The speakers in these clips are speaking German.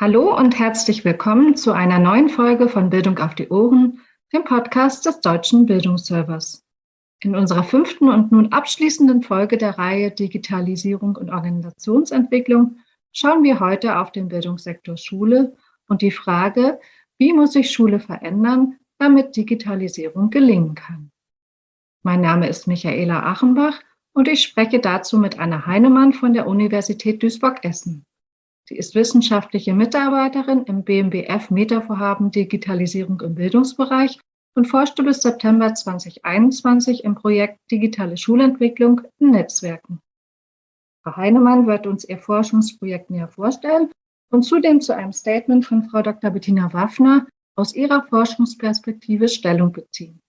Hallo und herzlich willkommen zu einer neuen Folge von Bildung auf die Ohren, dem Podcast des Deutschen Bildungsservers. In unserer fünften und nun abschließenden Folge der Reihe Digitalisierung und Organisationsentwicklung schauen wir heute auf den Bildungssektor Schule und die Frage, wie muss sich Schule verändern, damit Digitalisierung gelingen kann. Mein Name ist Michaela Achenbach und ich spreche dazu mit Anna Heinemann von der Universität Duisburg-Essen. Sie ist wissenschaftliche Mitarbeiterin im BMBF Metavorhaben Digitalisierung im Bildungsbereich und forschte bis September 2021 im Projekt Digitale Schulentwicklung in Netzwerken. Frau Heinemann wird uns ihr Forschungsprojekt näher vorstellen und zudem zu einem Statement von Frau Dr. Bettina Waffner aus ihrer Forschungsperspektive Stellung beziehen.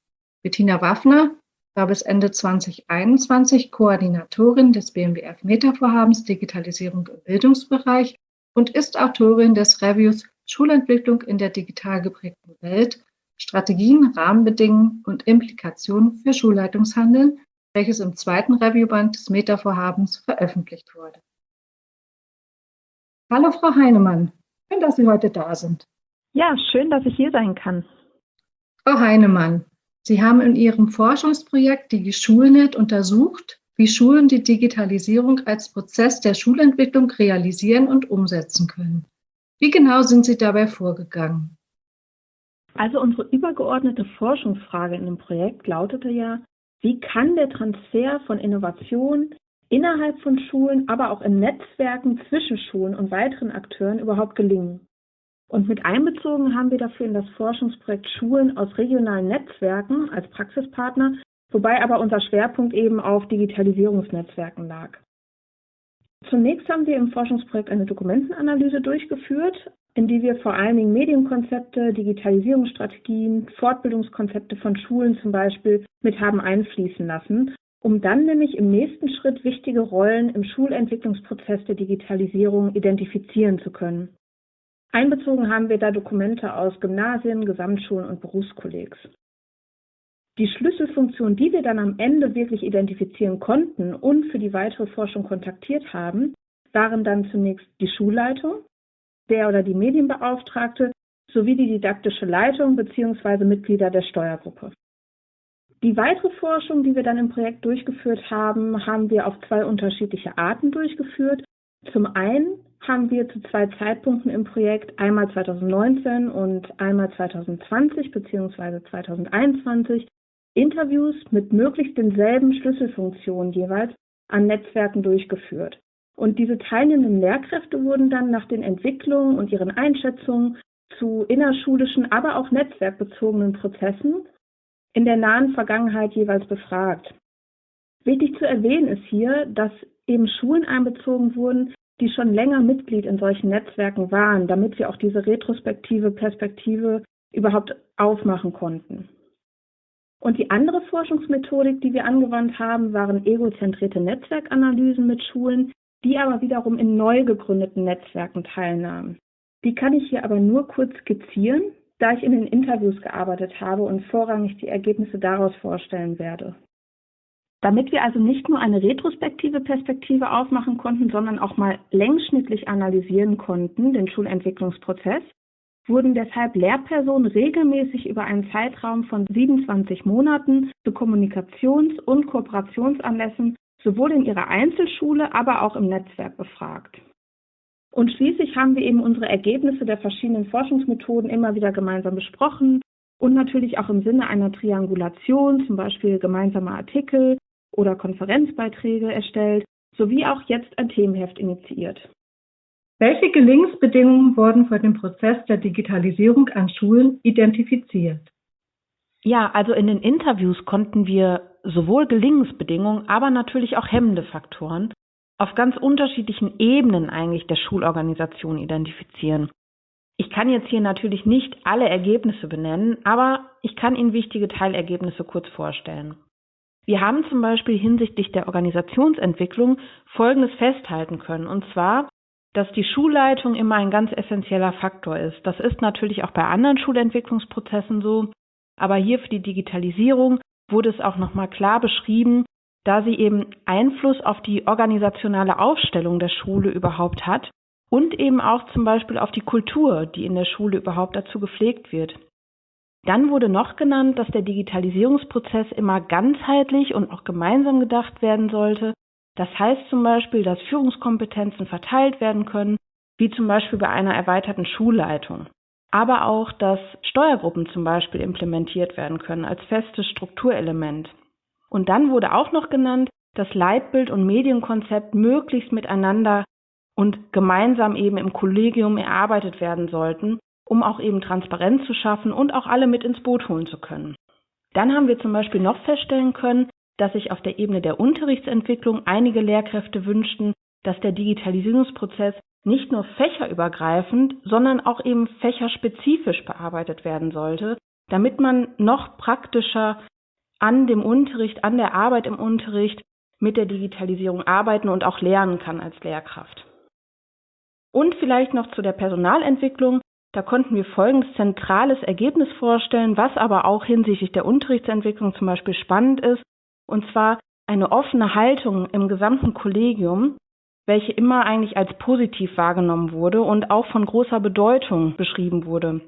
Bettina Waffner war bis Ende 2021 Koordinatorin des BMBF Metavorhabens Digitalisierung im Bildungsbereich und ist Autorin des Reviews Schulentwicklung in der digital geprägten Welt, Strategien, Rahmenbedingungen und Implikationen für Schulleitungshandeln, welches im zweiten Reviewband des Meta-Vorhabens veröffentlicht wurde. Hallo Frau Heinemann, schön, dass Sie heute da sind. Ja, schön, dass ich hier sein kann. Frau Heinemann, Sie haben in Ihrem Forschungsprojekt DigiSchulnet untersucht, wie Schulen die Digitalisierung als Prozess der Schulentwicklung realisieren und umsetzen können. Wie genau sind Sie dabei vorgegangen? Also unsere übergeordnete Forschungsfrage in dem Projekt lautete ja, wie kann der Transfer von Innovation innerhalb von Schulen, aber auch in Netzwerken zwischen Schulen und weiteren Akteuren überhaupt gelingen? Und mit einbezogen haben wir dafür in das Forschungsprojekt Schulen aus regionalen Netzwerken als Praxispartner wobei aber unser Schwerpunkt eben auf Digitalisierungsnetzwerken lag. Zunächst haben wir im Forschungsprojekt eine Dokumentenanalyse durchgeführt, in die wir vor allen Dingen Medienkonzepte, Digitalisierungsstrategien, Fortbildungskonzepte von Schulen zum Beispiel mit haben einfließen lassen, um dann nämlich im nächsten Schritt wichtige Rollen im Schulentwicklungsprozess der Digitalisierung identifizieren zu können. Einbezogen haben wir da Dokumente aus Gymnasien, Gesamtschulen und Berufskollegs. Die Schlüsselfunktion, die wir dann am Ende wirklich identifizieren konnten und für die weitere Forschung kontaktiert haben, waren dann zunächst die Schulleitung, der oder die Medienbeauftragte sowie die didaktische Leitung bzw. Mitglieder der Steuergruppe. Die weitere Forschung, die wir dann im Projekt durchgeführt haben, haben wir auf zwei unterschiedliche Arten durchgeführt. Zum einen haben wir zu zwei Zeitpunkten im Projekt, einmal 2019 und einmal 2020 bzw. 2021, Interviews mit möglichst denselben Schlüsselfunktionen jeweils an Netzwerken durchgeführt. Und diese teilnehmenden Lehrkräfte wurden dann nach den Entwicklungen und ihren Einschätzungen zu innerschulischen, aber auch netzwerkbezogenen Prozessen in der nahen Vergangenheit jeweils befragt. Wichtig zu erwähnen ist hier, dass eben Schulen einbezogen wurden, die schon länger Mitglied in solchen Netzwerken waren, damit wir auch diese retrospektive Perspektive überhaupt aufmachen konnten. Und die andere Forschungsmethodik, die wir angewandt haben, waren egozentrierte Netzwerkanalysen mit Schulen, die aber wiederum in neu gegründeten Netzwerken teilnahmen. Die kann ich hier aber nur kurz skizzieren, da ich in den Interviews gearbeitet habe und vorrangig die Ergebnisse daraus vorstellen werde. Damit wir also nicht nur eine retrospektive Perspektive aufmachen konnten, sondern auch mal längsschnittlich analysieren konnten, den Schulentwicklungsprozess, wurden deshalb Lehrpersonen regelmäßig über einen Zeitraum von 27 Monaten zu Kommunikations- und Kooperationsanlässen sowohl in ihrer Einzelschule, aber auch im Netzwerk befragt. Und schließlich haben wir eben unsere Ergebnisse der verschiedenen Forschungsmethoden immer wieder gemeinsam besprochen und natürlich auch im Sinne einer Triangulation, zum Beispiel gemeinsame Artikel oder Konferenzbeiträge erstellt, sowie auch jetzt ein Themenheft initiiert. Welche Gelingensbedingungen wurden für den Prozess der Digitalisierung an Schulen identifiziert? Ja, also in den Interviews konnten wir sowohl Gelingensbedingungen, aber natürlich auch hemmende Faktoren auf ganz unterschiedlichen Ebenen eigentlich der Schulorganisation identifizieren. Ich kann jetzt hier natürlich nicht alle Ergebnisse benennen, aber ich kann Ihnen wichtige Teilergebnisse kurz vorstellen. Wir haben zum Beispiel hinsichtlich der Organisationsentwicklung Folgendes festhalten können, und zwar, dass die Schulleitung immer ein ganz essentieller Faktor ist. Das ist natürlich auch bei anderen Schulentwicklungsprozessen so, aber hier für die Digitalisierung wurde es auch nochmal klar beschrieben, da sie eben Einfluss auf die organisationale Aufstellung der Schule überhaupt hat und eben auch zum Beispiel auf die Kultur, die in der Schule überhaupt dazu gepflegt wird. Dann wurde noch genannt, dass der Digitalisierungsprozess immer ganzheitlich und auch gemeinsam gedacht werden sollte. Das heißt zum Beispiel, dass Führungskompetenzen verteilt werden können, wie zum Beispiel bei einer erweiterten Schulleitung. Aber auch, dass Steuergruppen zum Beispiel implementiert werden können als festes Strukturelement. Und dann wurde auch noch genannt, dass Leitbild und Medienkonzept möglichst miteinander und gemeinsam eben im Kollegium erarbeitet werden sollten, um auch eben Transparenz zu schaffen und auch alle mit ins Boot holen zu können. Dann haben wir zum Beispiel noch feststellen können, dass sich auf der Ebene der Unterrichtsentwicklung einige Lehrkräfte wünschten, dass der Digitalisierungsprozess nicht nur fächerübergreifend, sondern auch eben fächerspezifisch bearbeitet werden sollte, damit man noch praktischer an dem Unterricht, an der Arbeit im Unterricht mit der Digitalisierung arbeiten und auch lernen kann als Lehrkraft. Und vielleicht noch zu der Personalentwicklung. Da konnten wir folgendes zentrales Ergebnis vorstellen, was aber auch hinsichtlich der Unterrichtsentwicklung zum Beispiel spannend ist, und zwar eine offene Haltung im gesamten Kollegium, welche immer eigentlich als positiv wahrgenommen wurde und auch von großer Bedeutung beschrieben wurde.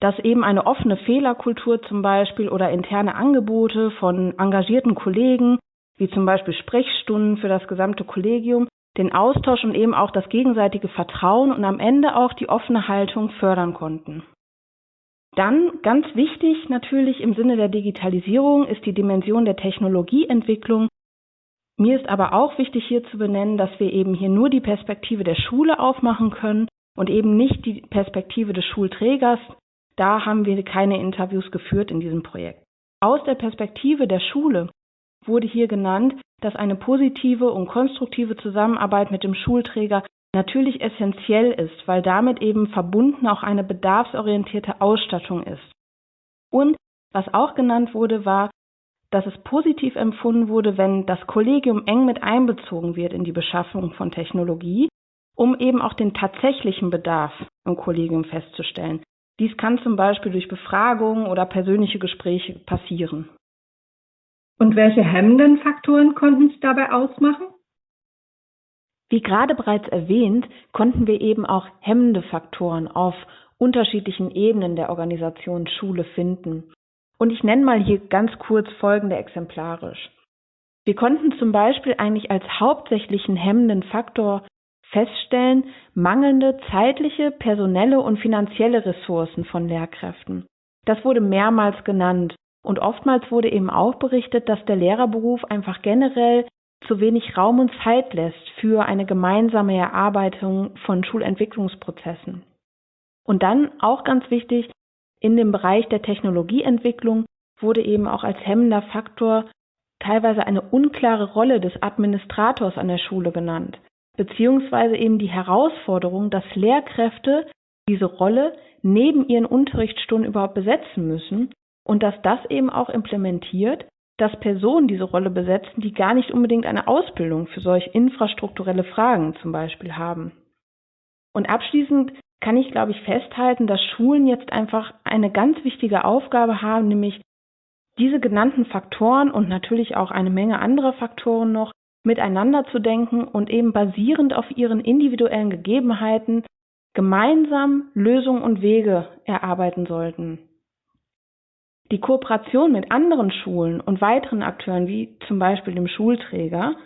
Dass eben eine offene Fehlerkultur zum Beispiel oder interne Angebote von engagierten Kollegen, wie zum Beispiel Sprechstunden für das gesamte Kollegium, den Austausch und eben auch das gegenseitige Vertrauen und am Ende auch die offene Haltung fördern konnten. Dann ganz wichtig natürlich im Sinne der Digitalisierung ist die Dimension der Technologieentwicklung. Mir ist aber auch wichtig hier zu benennen, dass wir eben hier nur die Perspektive der Schule aufmachen können und eben nicht die Perspektive des Schulträgers. Da haben wir keine Interviews geführt in diesem Projekt. Aus der Perspektive der Schule wurde hier genannt, dass eine positive und konstruktive Zusammenarbeit mit dem Schulträger natürlich essentiell ist, weil damit eben verbunden auch eine bedarfsorientierte Ausstattung ist. Und was auch genannt wurde, war, dass es positiv empfunden wurde, wenn das Kollegium eng mit einbezogen wird in die Beschaffung von Technologie, um eben auch den tatsächlichen Bedarf im Kollegium festzustellen. Dies kann zum Beispiel durch Befragungen oder persönliche Gespräche passieren. Und welche hemmenden Faktoren konnten Sie dabei ausmachen? Wie gerade bereits erwähnt, konnten wir eben auch hemmende Faktoren auf unterschiedlichen Ebenen der Organisation Schule finden. Und ich nenne mal hier ganz kurz folgende exemplarisch. Wir konnten zum Beispiel eigentlich als hauptsächlichen hemmenden Faktor feststellen, mangelnde zeitliche, personelle und finanzielle Ressourcen von Lehrkräften. Das wurde mehrmals genannt und oftmals wurde eben auch berichtet, dass der Lehrerberuf einfach generell zu wenig Raum und Zeit lässt für eine gemeinsame Erarbeitung von Schulentwicklungsprozessen. Und dann auch ganz wichtig, in dem Bereich der Technologieentwicklung wurde eben auch als hemmender Faktor teilweise eine unklare Rolle des Administrators an der Schule genannt, beziehungsweise eben die Herausforderung, dass Lehrkräfte diese Rolle neben ihren Unterrichtsstunden überhaupt besetzen müssen und dass das eben auch implementiert, dass Personen diese Rolle besetzen, die gar nicht unbedingt eine Ausbildung für solch infrastrukturelle Fragen zum Beispiel haben. Und abschließend kann ich, glaube ich, festhalten, dass Schulen jetzt einfach eine ganz wichtige Aufgabe haben, nämlich diese genannten Faktoren und natürlich auch eine Menge anderer Faktoren noch miteinander zu denken und eben basierend auf ihren individuellen Gegebenheiten gemeinsam Lösungen und Wege erarbeiten sollten. Die Kooperation mit anderen Schulen und weiteren Akteuren, wie zum Beispiel dem Schulträger,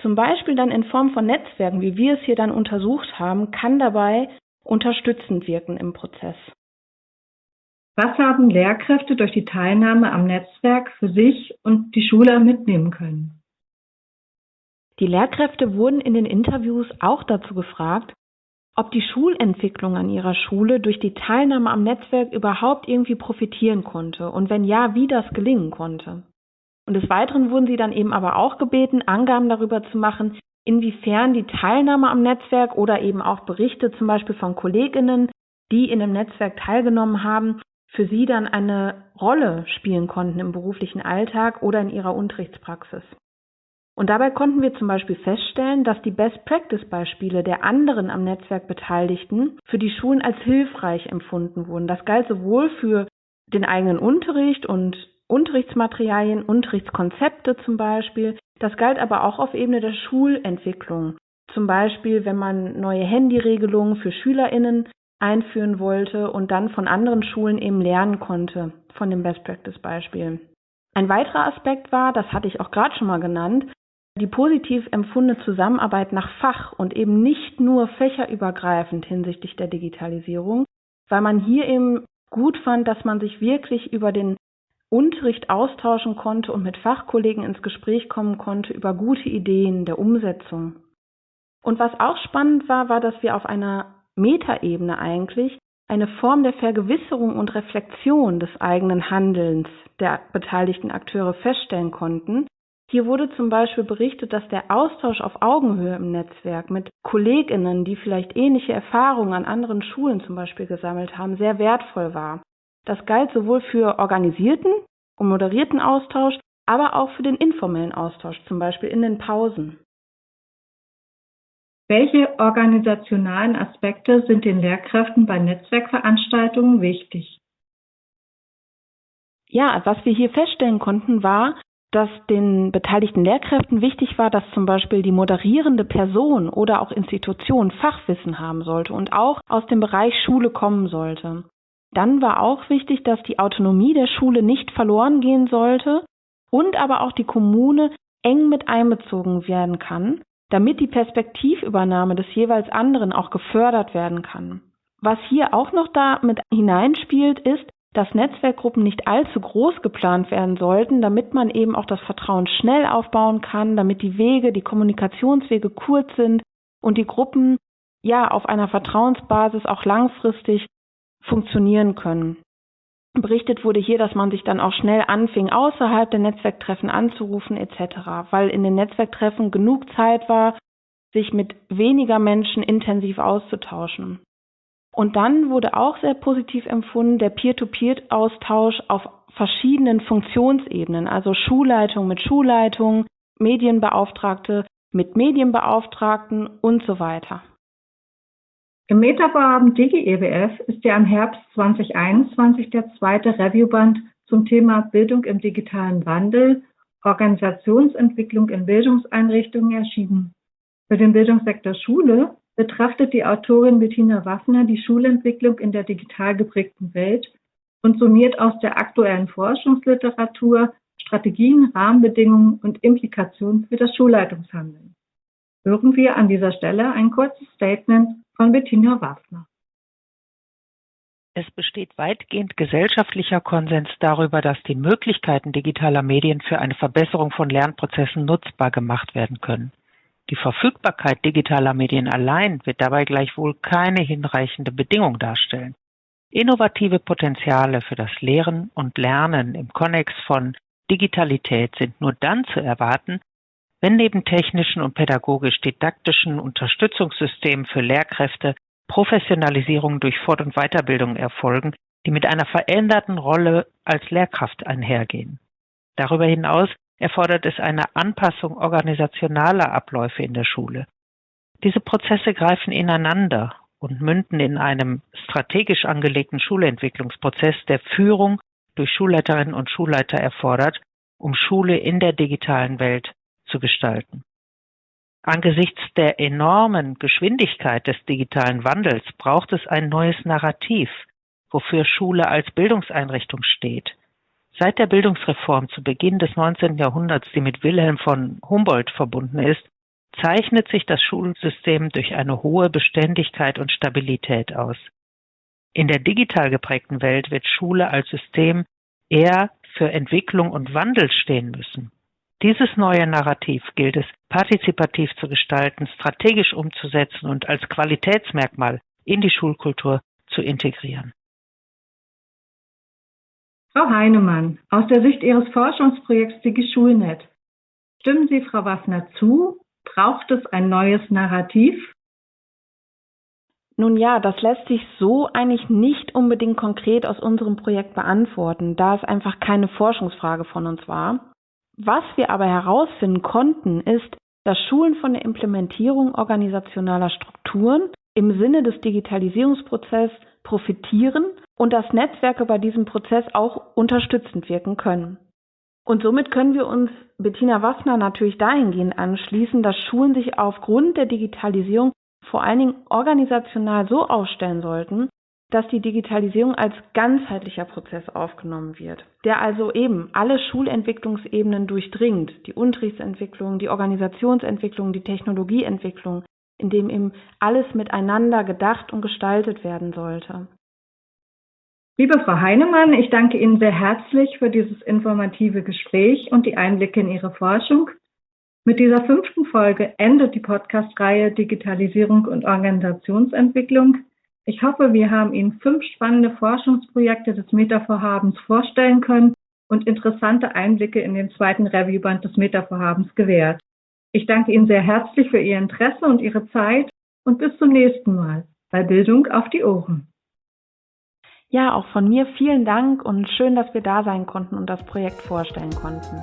zum Beispiel dann in Form von Netzwerken, wie wir es hier dann untersucht haben, kann dabei unterstützend wirken im Prozess. Was haben Lehrkräfte durch die Teilnahme am Netzwerk für sich und die Schule mitnehmen können? Die Lehrkräfte wurden in den Interviews auch dazu gefragt, ob die Schulentwicklung an ihrer Schule durch die Teilnahme am Netzwerk überhaupt irgendwie profitieren konnte und wenn ja, wie das gelingen konnte. Und des Weiteren wurden sie dann eben aber auch gebeten, Angaben darüber zu machen, inwiefern die Teilnahme am Netzwerk oder eben auch Berichte zum Beispiel von Kolleginnen, die in dem Netzwerk teilgenommen haben, für sie dann eine Rolle spielen konnten im beruflichen Alltag oder in ihrer Unterrichtspraxis. Und dabei konnten wir zum Beispiel feststellen, dass die Best-Practice-Beispiele der anderen am Netzwerk Beteiligten für die Schulen als hilfreich empfunden wurden. Das galt sowohl für den eigenen Unterricht und Unterrichtsmaterialien, Unterrichtskonzepte zum Beispiel. Das galt aber auch auf Ebene der Schulentwicklung. Zum Beispiel, wenn man neue Handyregelungen für SchülerInnen einführen wollte und dann von anderen Schulen eben lernen konnte, von dem Best Practice Beispiel. Ein weiterer Aspekt war, das hatte ich auch gerade schon mal genannt, die positiv empfundene Zusammenarbeit nach Fach und eben nicht nur fächerübergreifend hinsichtlich der Digitalisierung, weil man hier eben gut fand, dass man sich wirklich über den Unterricht austauschen konnte und mit Fachkollegen ins Gespräch kommen konnte über gute Ideen der Umsetzung. Und was auch spannend war, war, dass wir auf einer Metaebene eigentlich eine Form der Vergewisserung und Reflexion des eigenen Handelns der beteiligten Akteure feststellen konnten. Hier wurde zum Beispiel berichtet, dass der Austausch auf Augenhöhe im Netzwerk mit Kolleginnen, die vielleicht ähnliche Erfahrungen an anderen Schulen zum Beispiel gesammelt haben, sehr wertvoll war. Das galt sowohl für organisierten und moderierten Austausch, aber auch für den informellen Austausch, zum Beispiel in den Pausen. Welche organisationalen Aspekte sind den Lehrkräften bei Netzwerkveranstaltungen wichtig? Ja, was wir hier feststellen konnten, war, dass den beteiligten Lehrkräften wichtig war, dass zum Beispiel die moderierende Person oder auch Institution Fachwissen haben sollte und auch aus dem Bereich Schule kommen sollte. Dann war auch wichtig, dass die Autonomie der Schule nicht verloren gehen sollte und aber auch die Kommune eng mit einbezogen werden kann, damit die Perspektivübernahme des jeweils anderen auch gefördert werden kann. Was hier auch noch da mit hineinspielt, ist, dass Netzwerkgruppen nicht allzu groß geplant werden sollten, damit man eben auch das Vertrauen schnell aufbauen kann, damit die Wege, die Kommunikationswege kurz sind und die Gruppen ja auf einer Vertrauensbasis auch langfristig funktionieren können. Berichtet wurde hier, dass man sich dann auch schnell anfing, außerhalb der Netzwerktreffen anzurufen etc., weil in den Netzwerktreffen genug Zeit war, sich mit weniger Menschen intensiv auszutauschen. Und dann wurde auch sehr positiv empfunden der Peer-to-Peer-Austausch auf verschiedenen Funktionsebenen, also Schulleitung mit Schulleitung, Medienbeauftragte mit Medienbeauftragten und so weiter. Im Metavorhaben Digi-EWF ist ja im Herbst 2021 der zweite Reviewband zum Thema Bildung im digitalen Wandel, Organisationsentwicklung in Bildungseinrichtungen erschienen. Für den Bildungssektor Schule betrachtet die Autorin Bettina Waffner die Schulentwicklung in der digital geprägten Welt und summiert aus der aktuellen Forschungsliteratur Strategien, Rahmenbedingungen und Implikationen für das Schulleitungshandeln. Hören wir an dieser Stelle ein kurzes Statement von Bettina Waffner. Es besteht weitgehend gesellschaftlicher Konsens darüber, dass die Möglichkeiten digitaler Medien für eine Verbesserung von Lernprozessen nutzbar gemacht werden können. Die Verfügbarkeit digitaler Medien allein wird dabei gleichwohl keine hinreichende Bedingung darstellen. Innovative Potenziale für das Lehren und Lernen im Konnex von Digitalität sind nur dann zu erwarten, wenn neben technischen und pädagogisch-didaktischen Unterstützungssystemen für Lehrkräfte Professionalisierung durch Fort- und Weiterbildung erfolgen, die mit einer veränderten Rolle als Lehrkraft einhergehen. Darüber hinaus erfordert es eine Anpassung organisationaler Abläufe in der Schule. Diese Prozesse greifen ineinander und münden in einem strategisch angelegten Schulentwicklungsprozess, der Führung durch Schulleiterinnen und Schulleiter erfordert, um Schule in der digitalen Welt zu gestalten. Angesichts der enormen Geschwindigkeit des digitalen Wandels braucht es ein neues Narrativ, wofür Schule als Bildungseinrichtung steht. Seit der Bildungsreform zu Beginn des 19. Jahrhunderts, die mit Wilhelm von Humboldt verbunden ist, zeichnet sich das Schulsystem durch eine hohe Beständigkeit und Stabilität aus. In der digital geprägten Welt wird Schule als System eher für Entwicklung und Wandel stehen müssen. Dieses neue Narrativ gilt es partizipativ zu gestalten, strategisch umzusetzen und als Qualitätsmerkmal in die Schulkultur zu integrieren. Frau Heinemann, aus der Sicht Ihres Forschungsprojekts DigiSchulNet, stimmen Sie Frau Waffner zu? Braucht es ein neues Narrativ? Nun ja, das lässt sich so eigentlich nicht unbedingt konkret aus unserem Projekt beantworten, da es einfach keine Forschungsfrage von uns war. Was wir aber herausfinden konnten, ist, dass Schulen von der Implementierung organisationaler Strukturen im Sinne des Digitalisierungsprozesses profitieren und dass Netzwerke bei diesem Prozess auch unterstützend wirken können. Und somit können wir uns Bettina Wassner natürlich dahingehend anschließen, dass Schulen sich aufgrund der Digitalisierung vor allen Dingen organisational so aufstellen sollten, dass die Digitalisierung als ganzheitlicher Prozess aufgenommen wird, der also eben alle Schulentwicklungsebenen durchdringt, die Unterrichtsentwicklung, die Organisationsentwicklung, die Technologieentwicklung, in dem eben alles miteinander gedacht und gestaltet werden sollte. Liebe Frau Heinemann, ich danke Ihnen sehr herzlich für dieses informative Gespräch und die Einblicke in Ihre Forschung. Mit dieser fünften Folge endet die Podcast-Reihe Digitalisierung und Organisationsentwicklung. Ich hoffe, wir haben Ihnen fünf spannende Forschungsprojekte des Meta-Vorhabens vorstellen können und interessante Einblicke in den zweiten Reviewband des Meta-Vorhabens gewährt. Ich danke Ihnen sehr herzlich für Ihr Interesse und Ihre Zeit und bis zum nächsten Mal bei Bildung auf die Ohren. Ja, auch von mir vielen Dank und schön, dass wir da sein konnten und das Projekt vorstellen konnten.